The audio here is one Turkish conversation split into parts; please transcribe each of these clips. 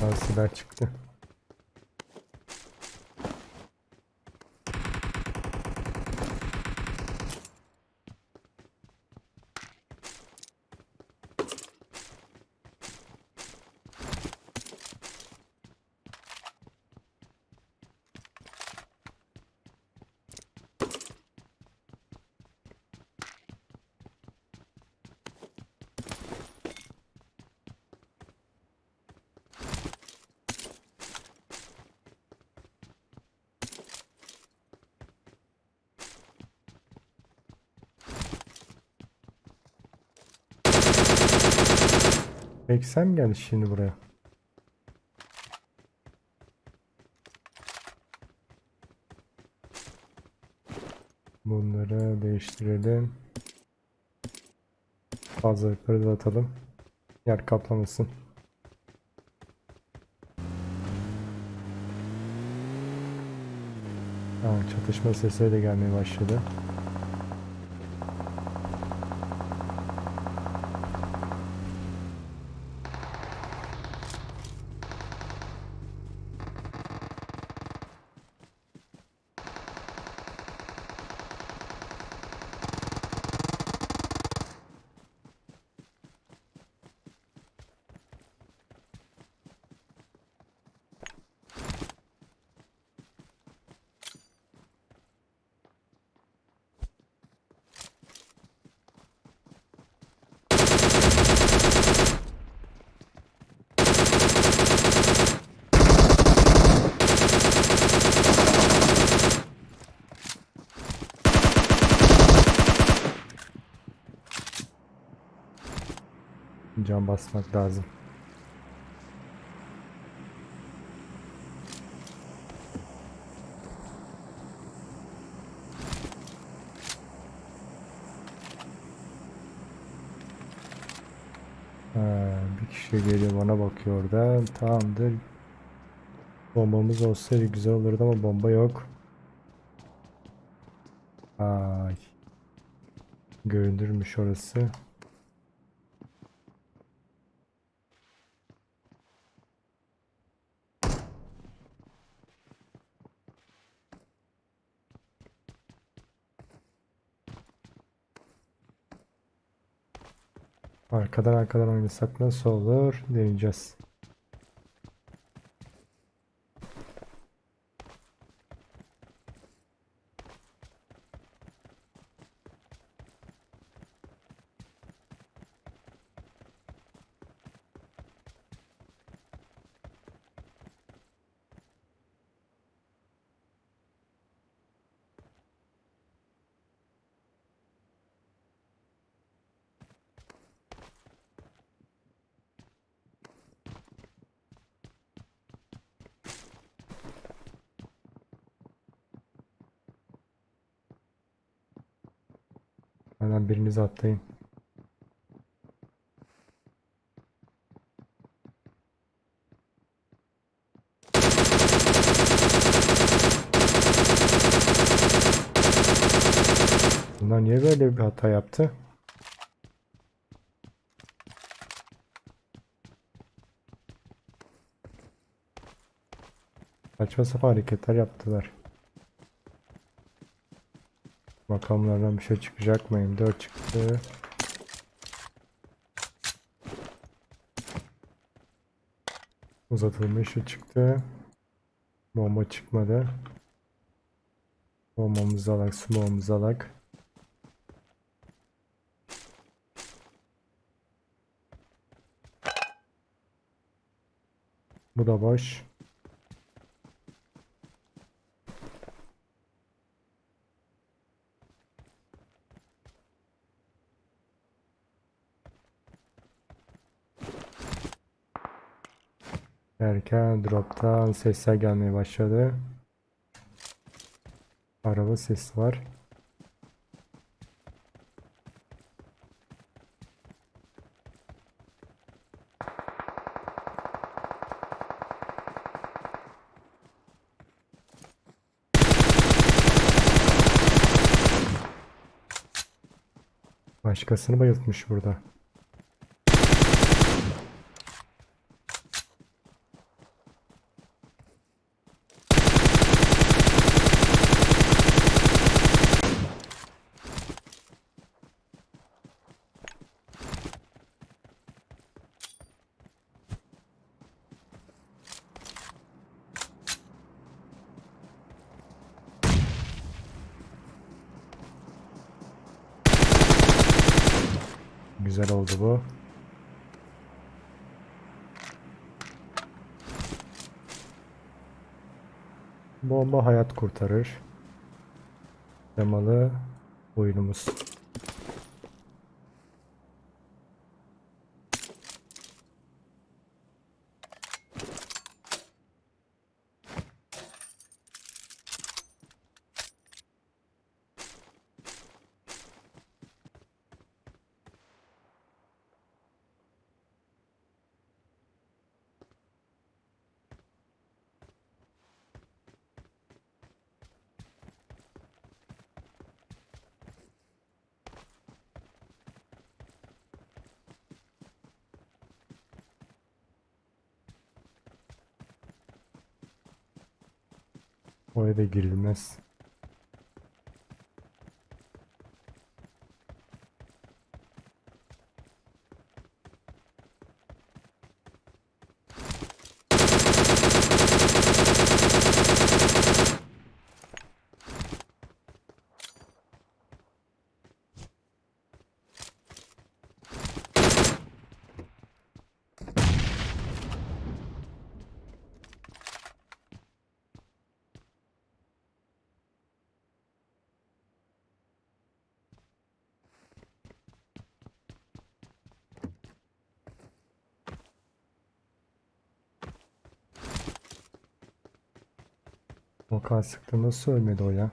Silah çıktı. Peki sen mi geldin şimdi buraya? Bunları değiştirelim. Fazlalıkları da atalım. Yer kaplamasın. Ha, çatışma sesleri de gelmeye başladı. Can basmak lazım. Kişi geliyor bana bakıyor orada. Tamamdır. Bombamız olsaydı güzel olurdu ama bomba yok. Ay. Görünürmüş orası. Arkadan arkadan oynasak nasıl olur? Deneyeceğiz. Hemen biriniz atlayın. Bunlar niye böyle bir hata yaptı? Saçma sapan hareketler yaptılar. Makamlardan bir şey çıkacak mı? M4 çıktı. Uzatılmış şu çıktı. Bomba çıkmadı. Bombamızı alak, smoke'umuzu alak. Bu da boş. Derken drop'tan sesler gelmeye başladı. Araba sesi var. Başkasını bayıltmış burada. Güzel oldu bu. Bomba hayat kurtarır. Temalı oyunumuz. Oraya da girilmez. Vokal sıktı nasıl ölmedi o ya?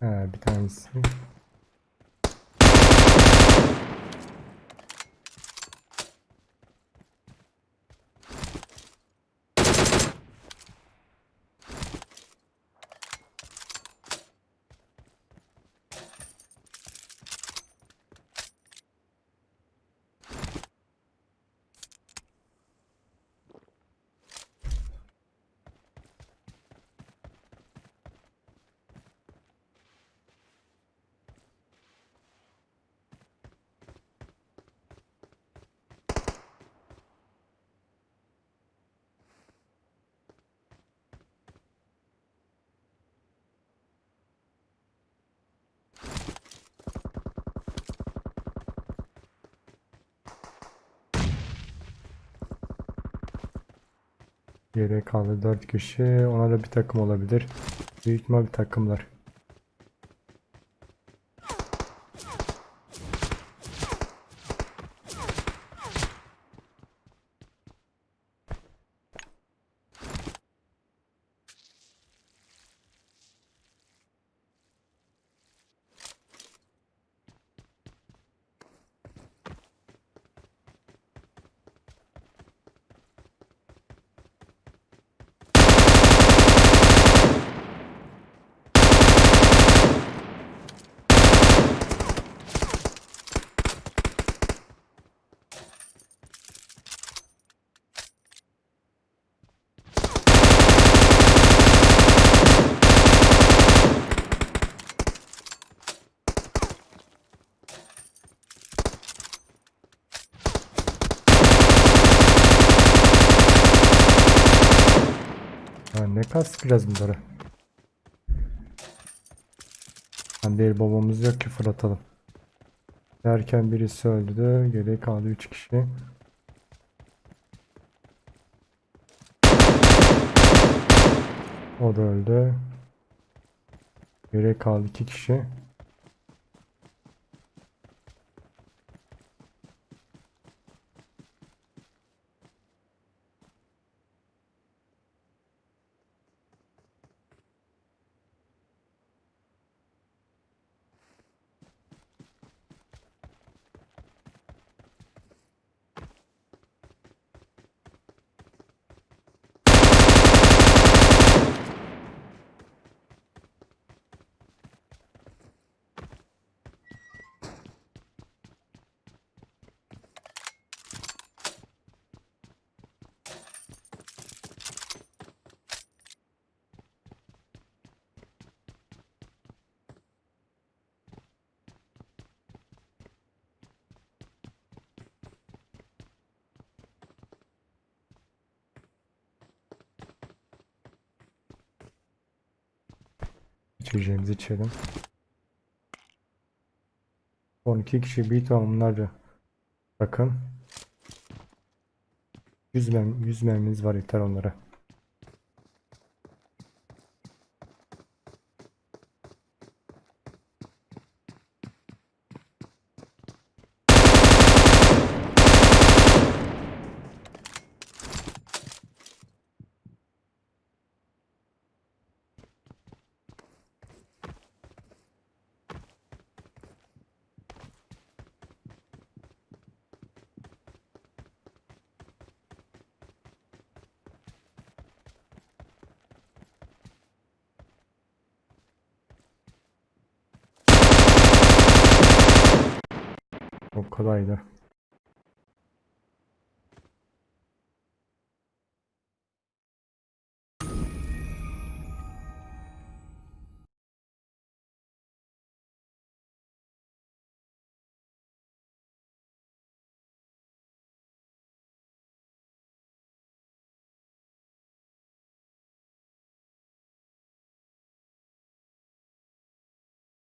He bir tanesi. Geriye kaldı 4 kişi. Ona da bir takım olabilir. Büyük ihtimal bir takımlar. Ha, ne kas sıkacağız bunları? Hani değil babamız yok ki fırlatalım. Derken birisi öldü. Geriye kaldı 3 kişi. O da öldü. Geriye kaldı 2 kişi. İçeceğimizi içelim. 12 kişi bir tamamlarca. Bakın. 100 mem 100 mermimiz var yeter onlara. O kolaydı.